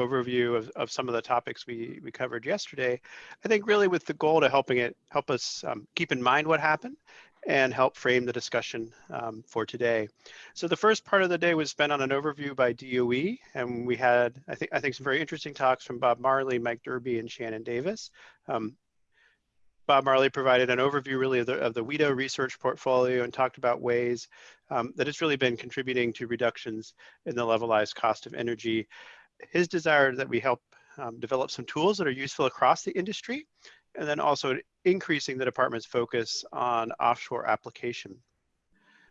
overview of, of some of the topics we, we covered yesterday, I think really with the goal to helping it help us um, keep in mind what happened and help frame the discussion um, for today. So the first part of the day was spent on an overview by DOE, and we had, I think, I think some very interesting talks from Bob Marlay, Mike Derby, and Shannon Davis. Um, Bob Marlay provided an overview really of the, of the WETO research portfolio and talked about ways um, that it's really been contributing to reductions in the levelized cost of energy. His desire that we help um, develop some tools that are useful across the industry and then also increasing the department's focus on offshore application.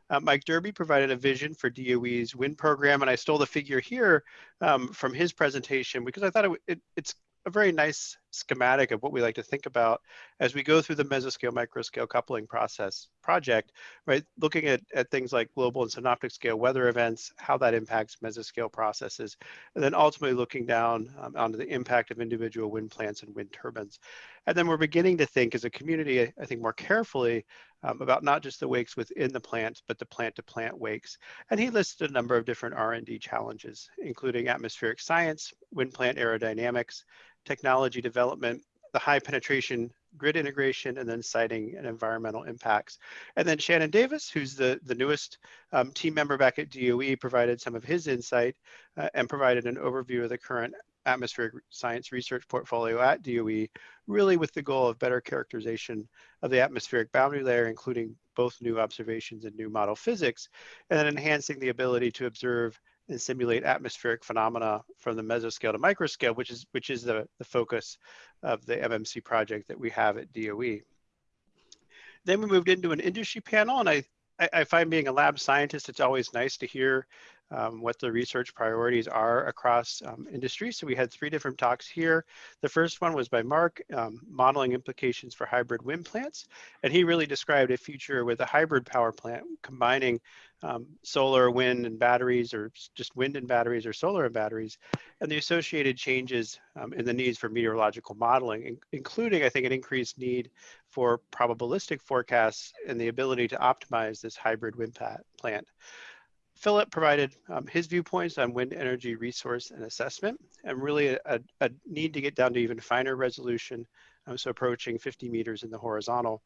Uh, Mike Derby provided a vision for DOE's wind program, and I stole the figure here um, from his presentation because I thought it, it, it's a very nice schematic of what we like to think about as we go through the mesoscale microscale coupling process project, right? Looking at, at things like global and synoptic scale weather events, how that impacts mesoscale processes, and then ultimately looking down um, onto the impact of individual wind plants and wind turbines. And then we're beginning to think as a community, I think more carefully um, about not just the wakes within the plant, but the plant to plant wakes. And he listed a number of different R&D challenges, including atmospheric science, wind plant aerodynamics, technology development, the high penetration grid integration, and then siting and environmental impacts. And then Shannon Davis, who's the, the newest um, team member back at DOE, provided some of his insight uh, and provided an overview of the current atmospheric science research portfolio at DOE, really with the goal of better characterization of the atmospheric boundary layer, including both new observations and new model physics, and then enhancing the ability to observe and simulate atmospheric phenomena from the mesoscale to microscale, which is which is the, the focus of the MMC project that we have at DOE. Then we moved into an industry panel, and I, I find being a lab scientist, it's always nice to hear um, what the research priorities are across um. So we had three different talks here. The first one was by Mark, um, modeling implications for hybrid wind plants. And he really described a future with a hybrid power plant combining um, solar, wind, and batteries, or just wind and batteries, or solar and batteries, and the associated changes um, in the needs for meteorological modeling, in including, I think, an increased need for probabilistic forecasts and the ability to optimize this hybrid wind plant. Philip provided um, his viewpoints on wind energy resource and assessment, and really a, a need to get down to even finer resolution, um, so approaching 50 meters in the horizontal,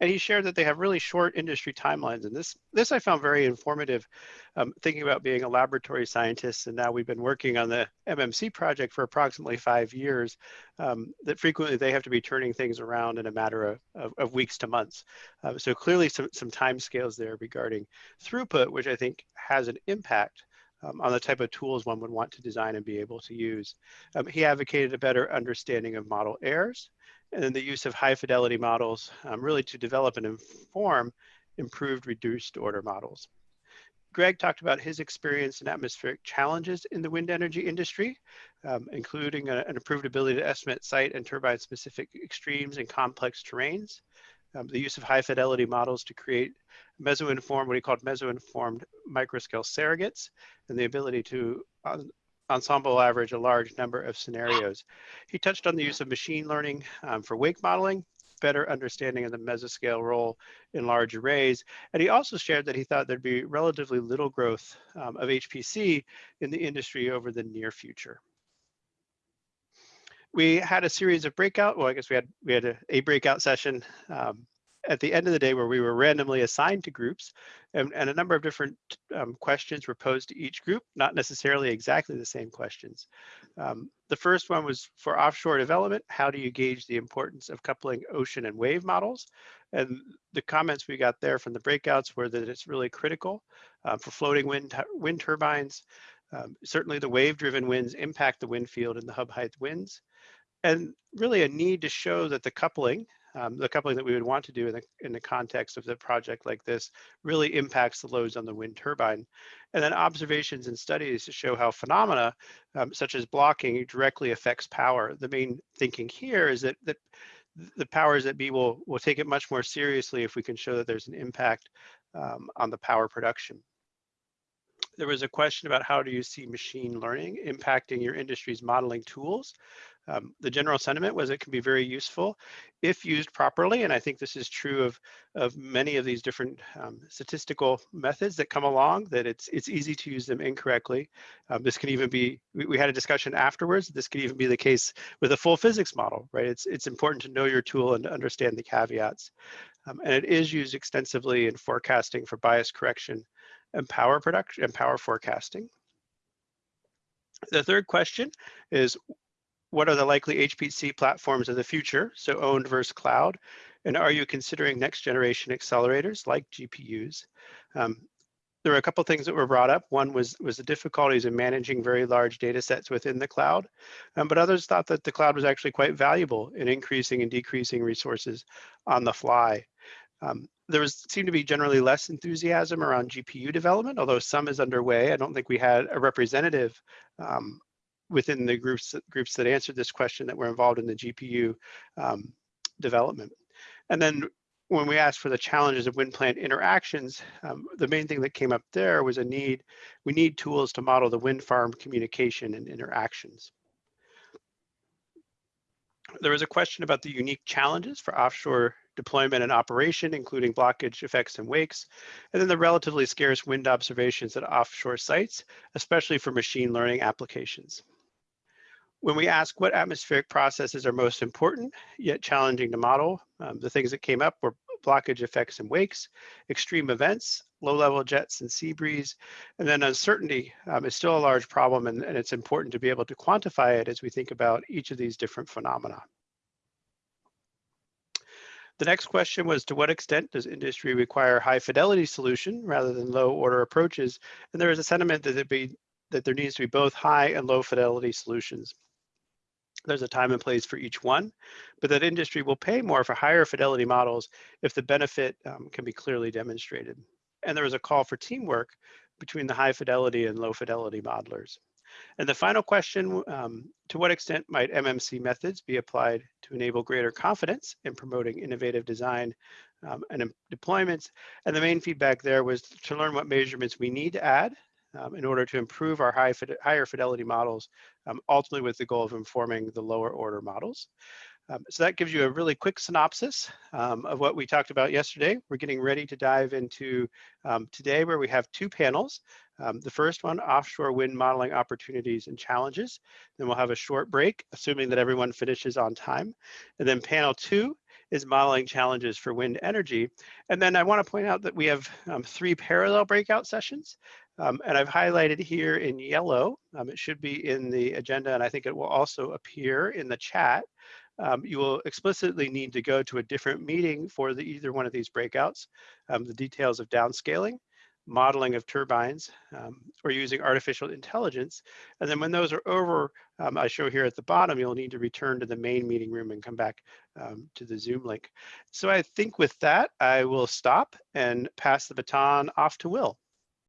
and he shared that they have really short industry timelines. And this, this I found very informative, um, thinking about being a laboratory scientist. And now we've been working on the MMC project for approximately five years, um, that frequently they have to be turning things around in a matter of, of, of weeks to months. Um, so clearly some, some time scales there regarding throughput, which I think has an impact um, on the type of tools one would want to design and be able to use. Um, he advocated a better understanding of model errors and then the use of high fidelity models um, really to develop and inform improved reduced order models. Greg talked about his experience in atmospheric challenges in the wind energy industry, um, including a, an improved ability to estimate site and turbine specific extremes and complex terrains, um, the use of high fidelity models to create meso-informed, what he called meso-informed microscale surrogates, and the ability to uh, ensemble average a large number of scenarios. He touched on the use of machine learning um, for wake modeling, better understanding of the mesoscale role in large arrays. And he also shared that he thought there'd be relatively little growth um, of HPC in the industry over the near future. We had a series of breakout, well, I guess we had we had a, a breakout session um, at the end of the day where we were randomly assigned to groups and, and a number of different um, questions were posed to each group, not necessarily exactly the same questions. Um, the first one was for offshore development, how do you gauge the importance of coupling ocean and wave models? And the comments we got there from the breakouts were that it's really critical uh, for floating wind, wind turbines. Um, certainly the wave-driven winds impact the wind field and the hub height winds and really a need to show that the coupling um, the coupling that we would want to do in the, in the context of the project like this really impacts the loads on the wind turbine. And then observations and studies to show how phenomena um, such as blocking directly affects power. The main thinking here is that, that the powers that be will, will take it much more seriously if we can show that there's an impact um, on the power production there was a question about how do you see machine learning impacting your industry's modeling tools. Um, the general sentiment was it can be very useful if used properly, and I think this is true of, of many of these different um, statistical methods that come along, that it's, it's easy to use them incorrectly. Um, this can even be, we, we, had a discussion afterwards, this could even be the case with a full physics model, right? It's, it's important to know your tool and to understand the caveats. Um, and it is used extensively in forecasting for bias correction and power production and power forecasting. The third question is, what are the likely HPC platforms of the future? So owned versus cloud. And are you considering next generation accelerators like GPUs? Um, there were a couple things that were brought up. One was, was the difficulties in managing very large data sets within the cloud, um, but others thought that the cloud was actually quite valuable in increasing and decreasing resources on the fly. Um, there was seemed to be generally less enthusiasm around GPU development, although some is underway. I don't think we had a representative um, within the groups groups that answered this question that were involved in the GPU um, development. And then when we asked for the challenges of wind plant interactions, um, the main thing that came up there was a need, we need tools to model the wind farm communication and interactions. There was a question about the unique challenges for offshore deployment and operation, including blockage effects and wakes, and then the relatively scarce wind observations at offshore sites, especially for machine learning applications. When we ask what atmospheric processes are most important, yet challenging to model, um, the things that came up were blockage effects and wakes, extreme events, low-level jets and sea breeze, and then uncertainty um, is still a large problem and, and it's important to be able to quantify it as we think about each of these different phenomena. The next question was to what extent does industry require high fidelity solution rather than low order approaches? And there is a sentiment that, be, that there needs to be both high and low fidelity solutions. There's a time and place for each one, but that industry will pay more for higher fidelity models if the benefit um, can be clearly demonstrated. And there was a call for teamwork between the high fidelity and low fidelity modelers. And the final question, um, to what extent might MMC methods be applied to enable greater confidence in promoting innovative design um, and deployments? And the main feedback there was to learn what measurements we need to add um, in order to improve our high higher fidelity models, um, ultimately with the goal of informing the lower order models. Um, so that gives you a really quick synopsis um, of what we talked about yesterday. We're getting ready to dive into um, today where we have two panels. Um, the first one, offshore wind modeling opportunities and challenges. Then we'll have a short break, assuming that everyone finishes on time. And then panel two is modeling challenges for wind energy. And then I wanna point out that we have um, three parallel breakout sessions. Um, and I've highlighted here in yellow, it should be in the agenda and I think it will also appear in the chat um, you will explicitly need to go to a different meeting for the, either one of these breakouts. Um, the details of downscaling, modeling of turbines, um, or using artificial intelligence. And then when those are over, um, I show here at the bottom, you'll need to return to the main meeting room and come back um, to the Zoom link. So I think with that, I will stop and pass the baton off to Will.